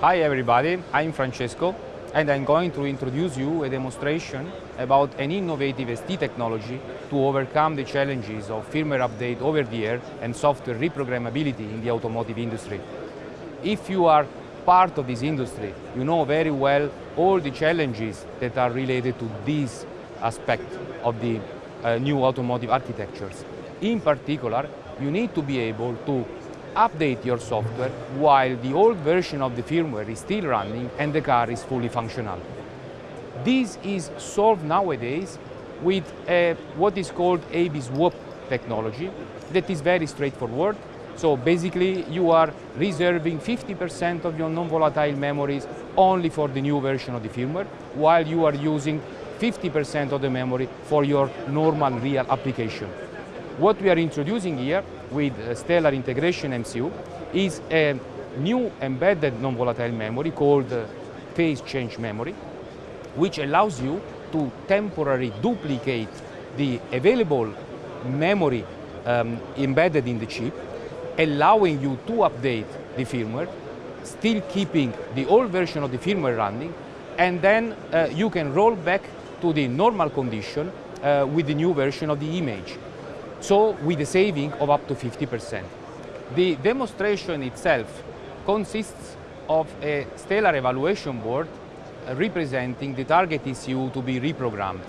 Hi everybody, I'm Francesco and I'm going to introduce you a demonstration about an innovative ST technology to overcome the challenges of firmware update over the air and software reprogrammability in the automotive industry. If you are part of this industry, you know very well all the challenges that are related to this aspect of the uh, new automotive architectures. In particular, you need to be able to update your software while the old version of the firmware is still running and the car is fully functional. This is solved nowadays with a, what is called AB swap technology that is very straightforward. So basically you are reserving 50% of your non-volatile memories only for the new version of the firmware while you are using 50% of the memory for your normal real application. What we are introducing here with Stellar Integration MCU is a new embedded non-volatile memory called phase change memory, which allows you to temporarily duplicate the available memory um, embedded in the chip, allowing you to update the firmware, still keeping the old version of the firmware running, and then uh, you can roll back to the normal condition uh, with the new version of the image so with a saving of up to 50%. The demonstration itself consists of a stellar evaluation board uh, representing the target ECU to be reprogrammed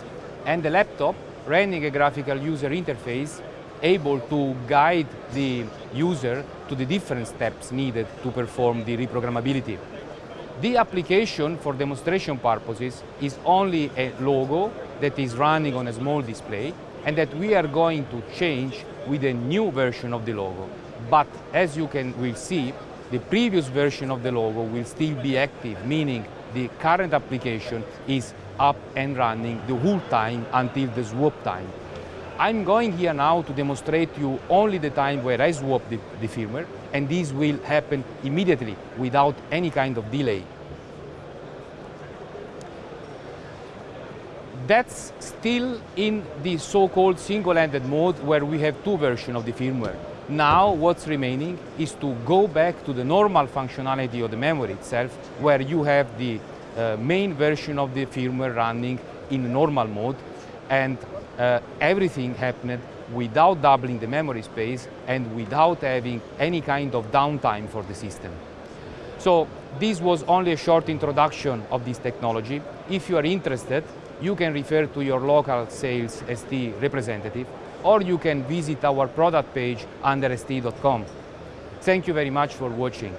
and the laptop running a graphical user interface able to guide the user to the different steps needed to perform the reprogrammability. The application for demonstration purposes is only a logo that is running on a small display and that we are going to change with a new version of the logo. But as you can will see, the previous version of the logo will still be active, meaning the current application is up and running the whole time until the swap time. I'm going here now to demonstrate you only the time where I swap the, the firmware, and this will happen immediately without any kind of delay. That's still in the so-called single-ended mode where we have two versions of the firmware. Now what's remaining is to go back to the normal functionality of the memory itself where you have the uh, main version of the firmware running in normal mode and uh, everything happened without doubling the memory space and without having any kind of downtime for the system. So this was only a short introduction of this technology. If you are interested, you can refer to your local sales ST representative or you can visit our product page under st.com. Thank you very much for watching.